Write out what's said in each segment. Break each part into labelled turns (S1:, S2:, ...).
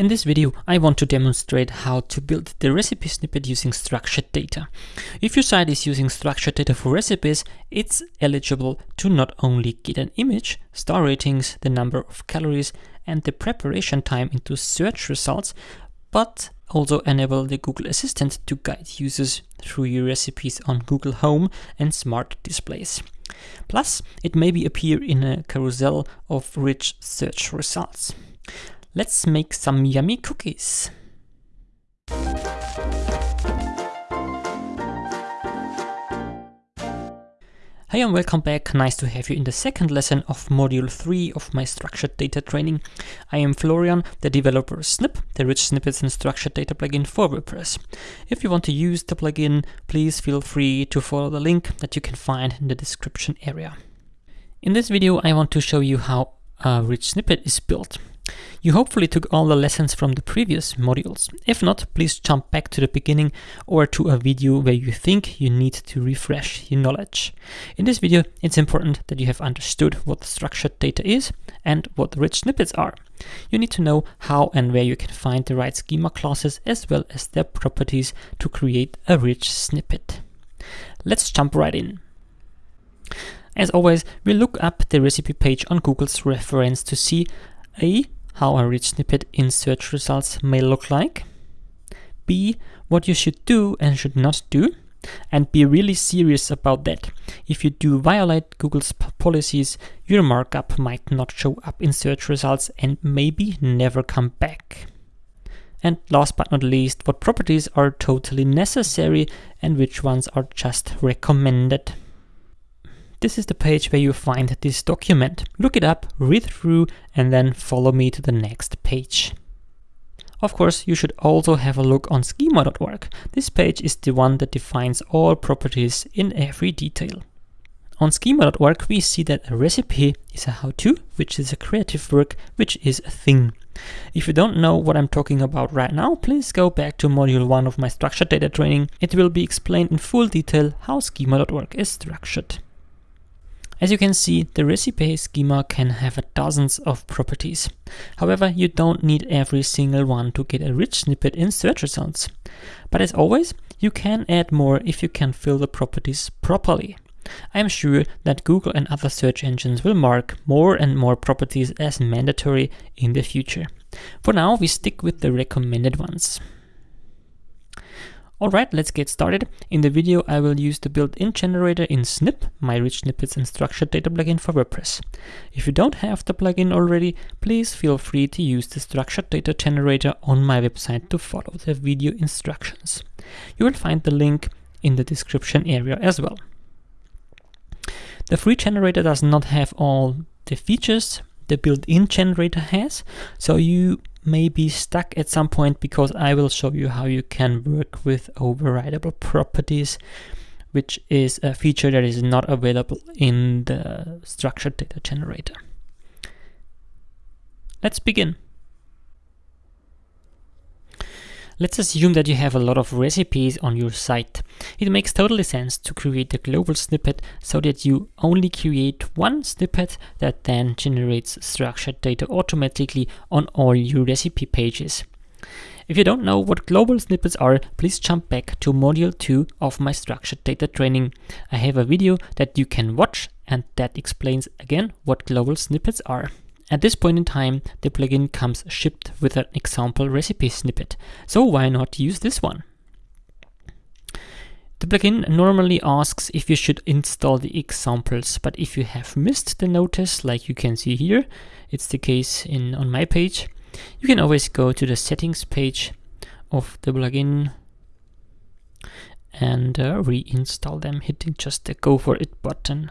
S1: In this video, I want to demonstrate how to build the recipe snippet using structured data. If your site is using structured data for recipes, it's eligible to not only get an image, star ratings, the number of calories, and the preparation time into search results, but also enable the Google Assistant to guide users through your recipes on Google Home and smart displays. Plus, it maybe appear in a carousel of rich search results. Let's make some yummy cookies. Hi and welcome back, nice to have you in the second lesson of module 3 of my structured data training. I am Florian, the developer of Snip, the rich snippets and structured data plugin for WordPress. If you want to use the plugin, please feel free to follow the link that you can find in the description area. In this video I want to show you how a rich snippet is built. You hopefully took all the lessons from the previous modules. If not, please jump back to the beginning or to a video where you think you need to refresh your knowledge. In this video, it's important that you have understood what structured data is and what rich snippets are. You need to know how and where you can find the right schema classes as well as their properties to create a rich snippet. Let's jump right in. As always, we look up the recipe page on Google's reference to see A how a rich snippet in search results may look like, B, what you should do and should not do, and be really serious about that. If you do violate Google's policies, your markup might not show up in search results and maybe never come back. And last but not least, what properties are totally necessary and which ones are just recommended. This is the page where you find this document. Look it up, read through, and then follow me to the next page. Of course, you should also have a look on schema.org. This page is the one that defines all properties in every detail. On schema.org, we see that a recipe is a how-to, which is a creative work, which is a thing. If you don't know what I'm talking about right now, please go back to module 1 of my structured data training. It will be explained in full detail how schema.org is structured. As you can see, the recipe schema can have dozens of properties. However, you don't need every single one to get a rich snippet in search results. But as always, you can add more if you can fill the properties properly. I am sure that Google and other search engines will mark more and more properties as mandatory in the future. For now, we stick with the recommended ones. Alright, let's get started. In the video, I will use the built-in generator in Snip, my rich snippets and structured data plugin for WordPress. If you don't have the plugin already, please feel free to use the structured data generator on my website to follow the video instructions. You will find the link in the description area as well. The free generator does not have all the features the built-in generator has, so you may be stuck at some point because I will show you how you can work with overridable properties, which is a feature that is not available in the structured data generator. Let's begin. Let's assume that you have a lot of recipes on your site. It makes totally sense to create a global snippet so that you only create one snippet that then generates structured data automatically on all your recipe pages. If you don't know what global snippets are, please jump back to module 2 of my structured data training. I have a video that you can watch and that explains again what global snippets are. At this point in time, the plugin comes shipped with an example recipe snippet, so why not use this one? The plugin normally asks if you should install the examples, but if you have missed the notice, like you can see here, it's the case in on my page, you can always go to the settings page of the plugin and uh, reinstall them, hitting just the go for it button.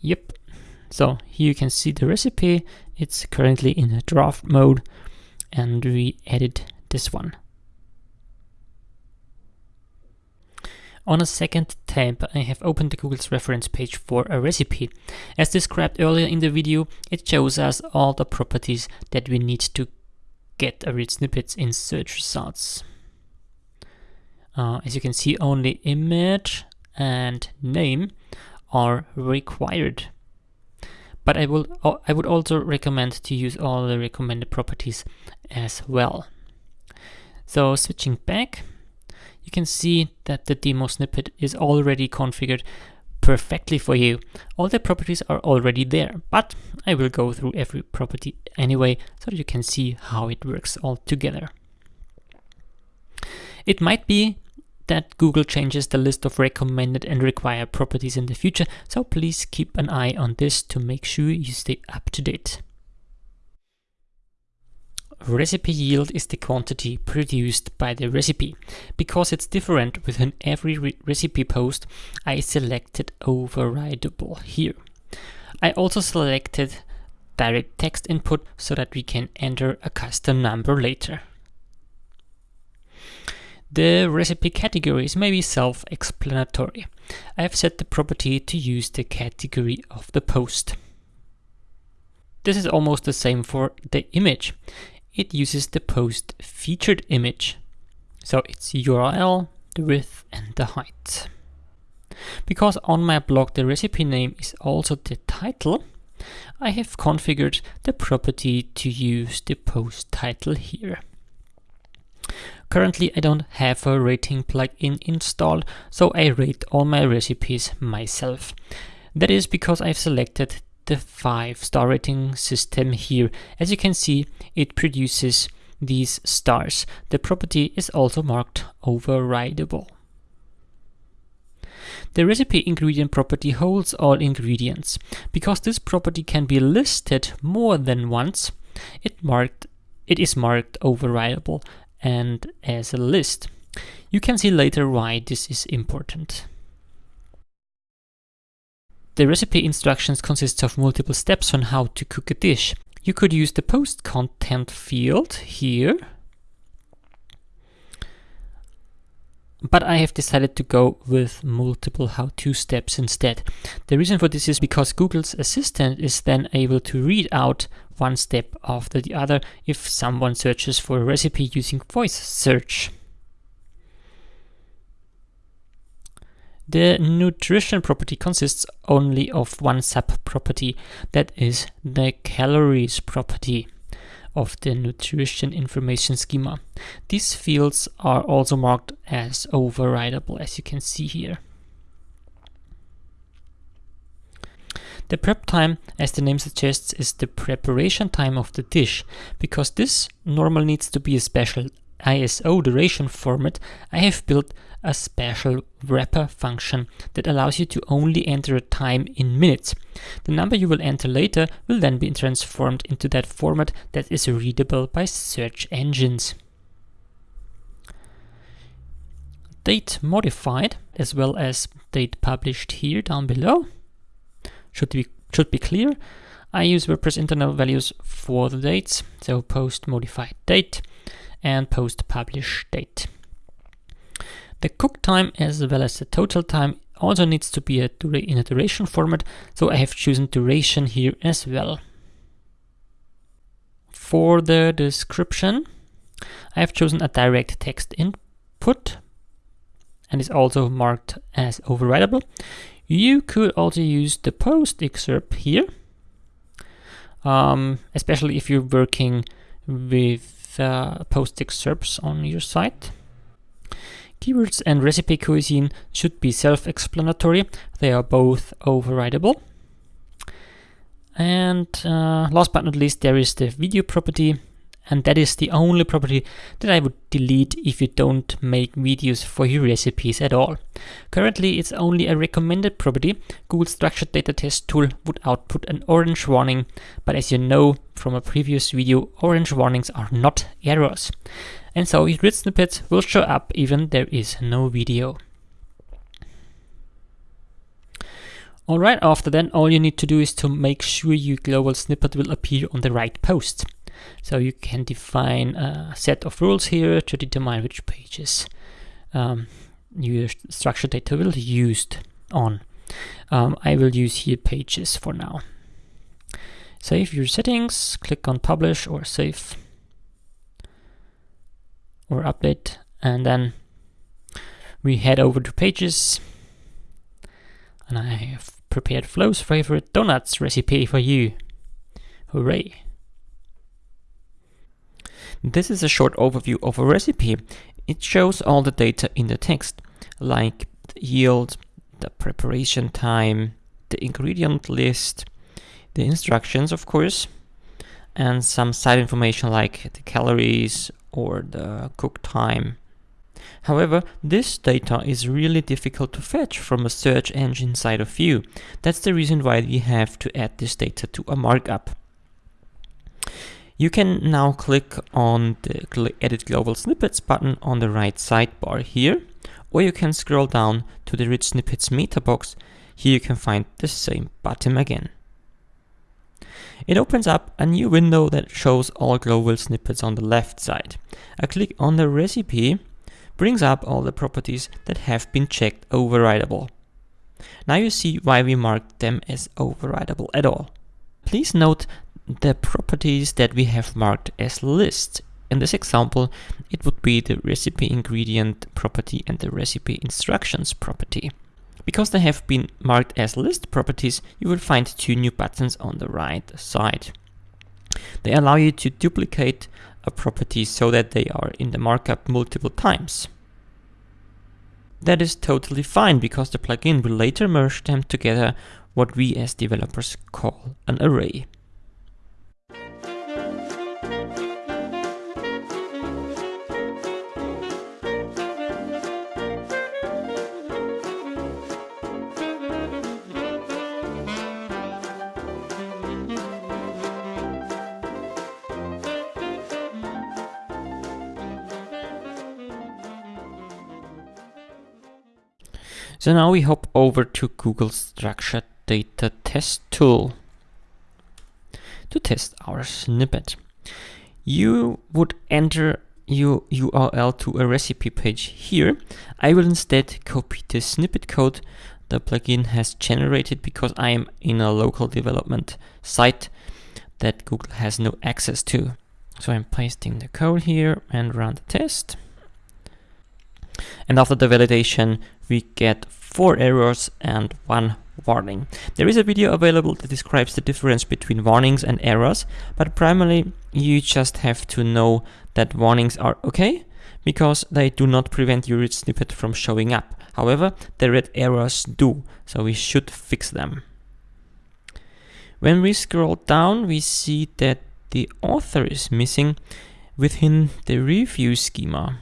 S1: Yep, so here you can see the recipe. It's currently in a draft mode and we edit this one. On a second tab, I have opened the Google's reference page for a recipe. As described earlier in the video, it shows us all the properties that we need to get a rich snippets in search results. Uh, as you can see, only image and name are required but I will I would also recommend to use all the recommended properties as well. So switching back, you can see that the demo snippet is already configured perfectly for you. All the properties are already there, but I will go through every property anyway so that you can see how it works all together. It might be that Google changes the list of recommended and required properties in the future, so please keep an eye on this to make sure you stay up to date. Recipe yield is the quantity produced by the recipe. Because it's different within every re recipe post, I selected overridable here. I also selected direct text input so that we can enter a custom number later. The recipe categories may be self-explanatory. I have set the property to use the category of the post. This is almost the same for the image it uses the post featured image. So it's URL, the width and the height. Because on my blog the recipe name is also the title, I have configured the property to use the post title here. Currently I don't have a rating plugin installed, so I rate all my recipes myself. That is because I've selected the five star rating system here. As you can see, it produces these stars. The property is also marked overridable. The recipe ingredient property holds all ingredients. Because this property can be listed more than once, it marked it is marked overridable and as a list. You can see later why this is important. The recipe instructions consists of multiple steps on how to cook a dish. You could use the post content field here, but I have decided to go with multiple how-to steps instead. The reason for this is because Google's Assistant is then able to read out one step after the other if someone searches for a recipe using voice search. The nutrition property consists only of one sub-property, that is the calories property of the nutrition information schema. These fields are also marked as overridable, as you can see here. The prep time, as the name suggests, is the preparation time of the dish. Because this normally needs to be a special ISO duration format, I have built a special wrapper function that allows you to only enter a time in minutes. The number you will enter later will then be transformed into that format that is readable by search engines. Date modified as well as date published here down below should be should be clear. I use WordPress internal values for the dates, so post modified date and post publish date. The cook time as well as the total time also needs to be a in a duration format, so I have chosen duration here as well. For the description, I have chosen a direct text input and is also marked as overridable. You could also use the post excerpt here, um, especially if you're working with uh, post excerpts on your site. Keywords and recipe cuisine should be self-explanatory. They are both overridable. And uh, last but not least, there is the video property. And that is the only property that I would delete if you don't make videos for your recipes at all. Currently, it's only a recommended property. Google Structured Data Test tool would output an orange warning, but as you know from a previous video, orange warnings are not errors and so your rich snippets will show up even there is no video. Alright, after then all you need to do is to make sure your global snippet will appear on the right post. So you can define a set of rules here to determine which pages um, your structured data will be used on. Um, I will use here pages for now. Save your settings, click on publish or save or update and then we head over to pages and I have prepared Flo's favorite donuts recipe for you. Hooray! This is a short overview of a recipe. It shows all the data in the text, like the yield, the preparation time, the ingredient list, the instructions, of course, and some side information like the calories or the cook time. However, this data is really difficult to fetch from a search engine side of view. That's the reason why we have to add this data to a markup. You can now click on the Edit Global Snippets button on the right sidebar here, or you can scroll down to the Rich Snippets meta box. Here you can find the same button again. It opens up a new window that shows all global snippets on the left side. A click on the recipe brings up all the properties that have been checked overridable. Now you see why we marked them as overridable at all. Please note the properties that we have marked as list. In this example, it would be the recipe ingredient property and the recipe instructions property. Because they have been marked as list properties, you will find two new buttons on the right side. They allow you to duplicate a property so that they are in the markup multiple times. That is totally fine because the plugin will later merge them together what we as developers call an array. So now we hop over to Google Structured Data Test Tool to test our snippet. You would enter your URL to a recipe page here. I will instead copy the snippet code the plugin has generated because I am in a local development site that Google has no access to. So I'm pasting the code here and run the test. And after the validation, we get four errors and one warning. There is a video available that describes the difference between warnings and errors, but primarily you just have to know that warnings are okay because they do not prevent your rich snippet from showing up. However, the red errors do, so we should fix them. When we scroll down, we see that the author is missing within the review schema.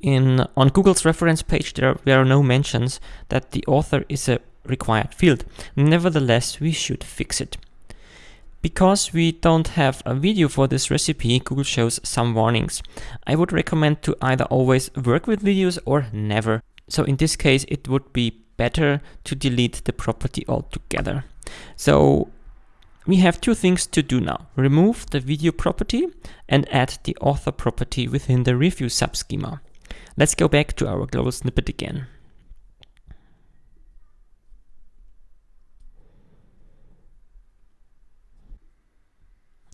S1: In on Google's reference page, there, there are no mentions that the author is a required field. Nevertheless, we should fix it. Because we don't have a video for this recipe, Google shows some warnings. I would recommend to either always work with videos or never. So in this case, it would be better to delete the property altogether. So we have two things to do now. Remove the video property and add the author property within the review subschema. Let's go back to our global snippet again.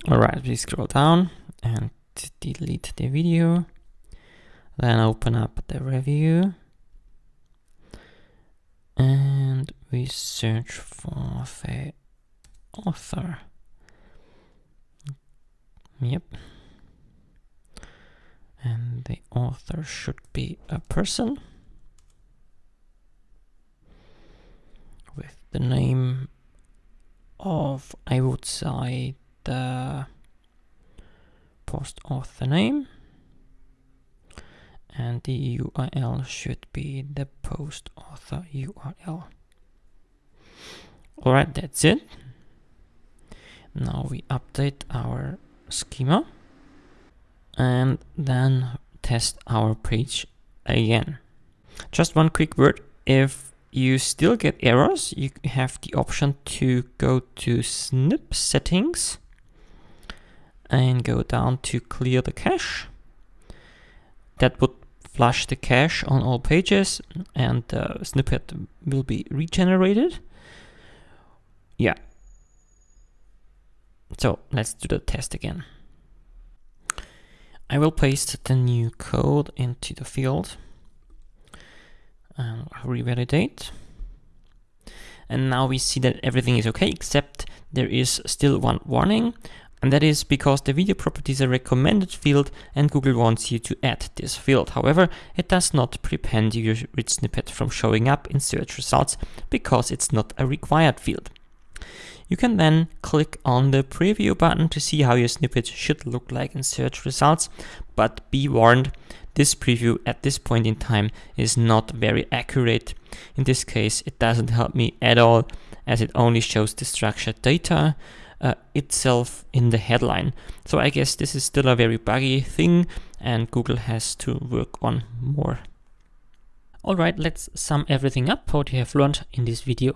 S1: Alright, we scroll down and delete the video. Then open up the review. And we search for the author. Yep and the author should be a person with the name of, I would say, the post author name and the URL should be the post author URL. Alright, that's it. Now we update our schema and then test our page again. Just one quick word, if you still get errors, you have the option to go to snip settings and go down to clear the cache. That would flush the cache on all pages and the snippet will be regenerated. Yeah. So let's do the test again. I will paste the new code into the field and revalidate. and now we see that everything is okay, except there is still one warning, and that is because the video property is a recommended field and Google wants you to add this field. However, it does not prevent your rich snippet from showing up in search results because it's not a required field. You can then click on the preview button to see how your snippet should look like in search results, but be warned, this preview at this point in time is not very accurate. In this case, it doesn't help me at all as it only shows the structured data uh, itself in the headline. So I guess this is still a very buggy thing and Google has to work on more. Alright, let's sum everything up what you have learned in this video.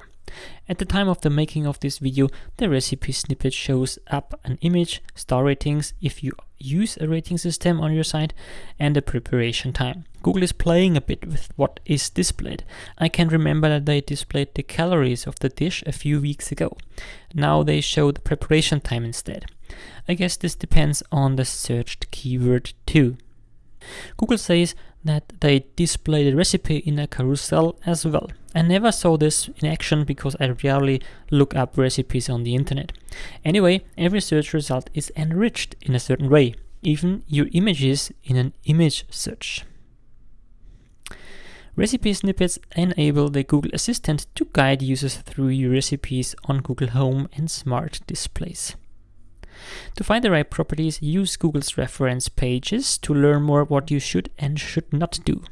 S1: At the time of the making of this video, the recipe snippet shows up an image, star ratings if you use a rating system on your site, and the preparation time. Google is playing a bit with what is displayed. I can remember that they displayed the calories of the dish a few weeks ago. Now they show the preparation time instead. I guess this depends on the searched keyword too. Google says that they display the recipe in a carousel as well. I never saw this in action because I rarely look up recipes on the internet. Anyway, every search result is enriched in a certain way, even your images in an image search. Recipe snippets enable the Google Assistant to guide users through your recipes on Google Home and smart displays. To find the right properties, use Google's reference pages to learn more what you should and should not do.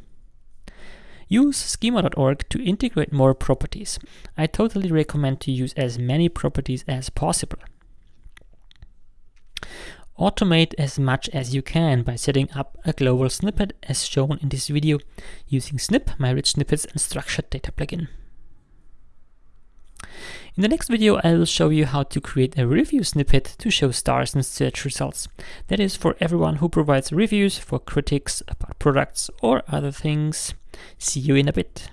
S1: Use schema.org to integrate more properties. I totally recommend to use as many properties as possible. Automate as much as you can by setting up a global snippet as shown in this video using Snip, my rich snippets and structured data plugin. In the next video, I will show you how to create a review snippet to show stars in search results. That is for everyone who provides reviews for critics about products or other things. See you in a bit.